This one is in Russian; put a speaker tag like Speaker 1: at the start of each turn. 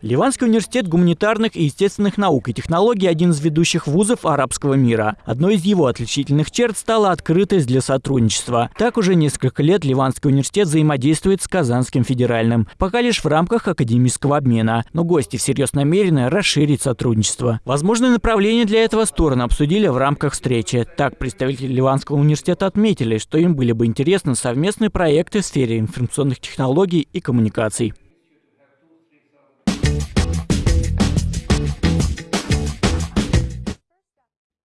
Speaker 1: Ливанский университет гуманитарных и естественных наук и технологий – один из ведущих вузов арабского мира. Одной из его отличительных черт стала открытость для сотрудничества. Так уже несколько лет Ливанский университет взаимодействует с Казанским федеральным, пока лишь в рамках академического обмена. Но гости всерьез намерены расширить сотрудничество. Возможные направления для этого стороны обсудили в рамках встречи. Так, представители Ливанского университета отметили, что им были бы интересны совместные проекты в сфере информационных технологий и коммуникаций.